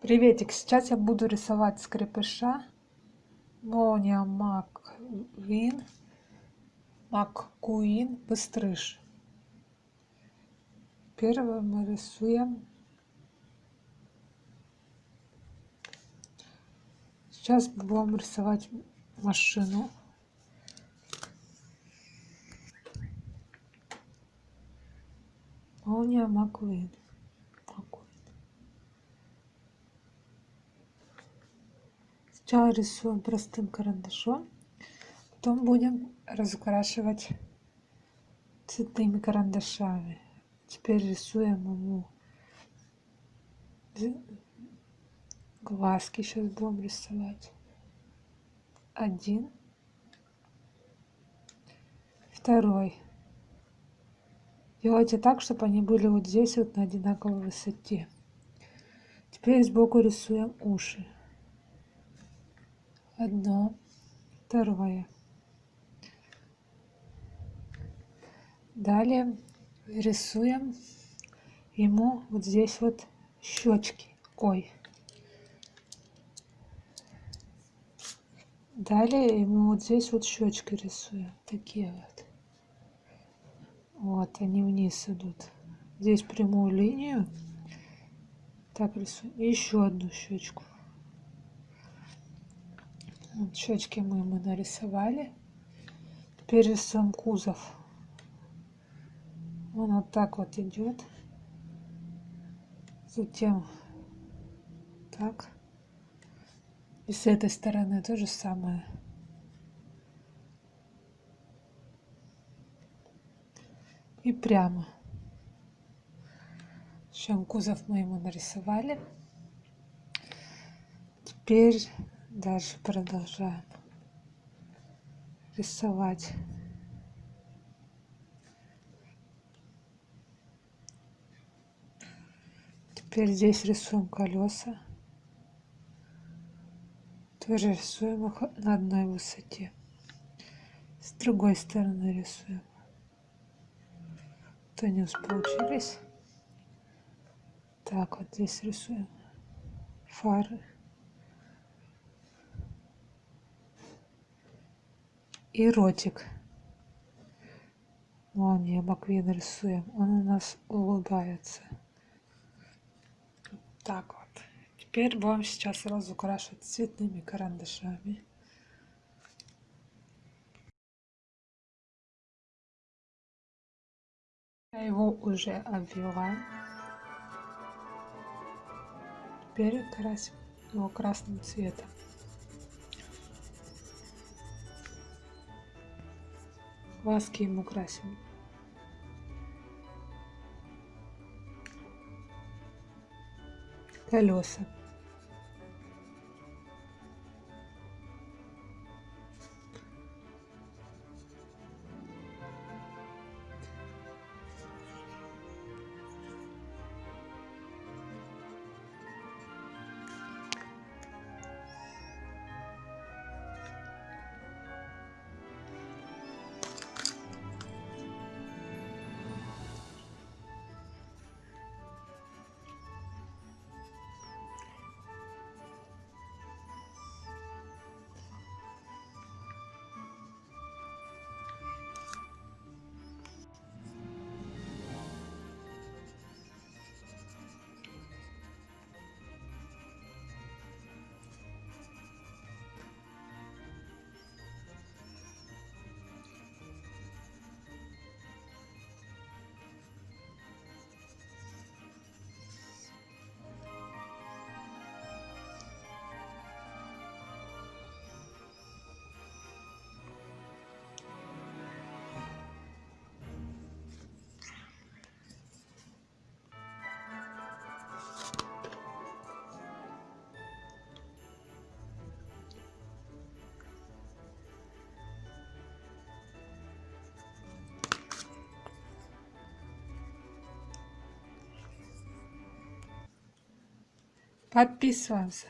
Приветик, сейчас я буду рисовать скрепыша Молния Маквин, Маккуин, Быстрыш. Первое мы рисуем. Сейчас будем рисовать машину. Молния Маквин. Сначала рисуем простым карандашом, потом будем разукрашивать цветными карандашами. Теперь рисуем ему глазки. Сейчас будем рисовать. Один. Второй. Делайте так, чтобы они были вот здесь вот на одинаковой высоте. Теперь сбоку рисуем уши одно, второе. Далее рисуем ему вот здесь вот щечки. Ой. Далее ему вот здесь вот щечки рисуем. Такие вот. Вот они вниз идут. Здесь прямую линию. Так рисуем. Еще одну щечку. Щечки мы ему нарисовали. Теперь рисуем кузов. Он вот так вот идет. Затем так. И с этой стороны то же самое. И прямо. Чем кузов мы ему нарисовали. Теперь Дальше продолжаем рисовать. Теперь здесь рисуем колеса. Тоже рисуем их на одной высоте. С другой стороны рисуем. То не получились. Так, вот здесь рисуем фары. И ротик. Молния Маквин рисуем. Он у нас улыбается. Так вот. Теперь будем сейчас разукрашивать цветными карандашами. Я его уже обвела. Теперь красим его красным цветом. Глазки ему красим. Колеса. Подписываемся.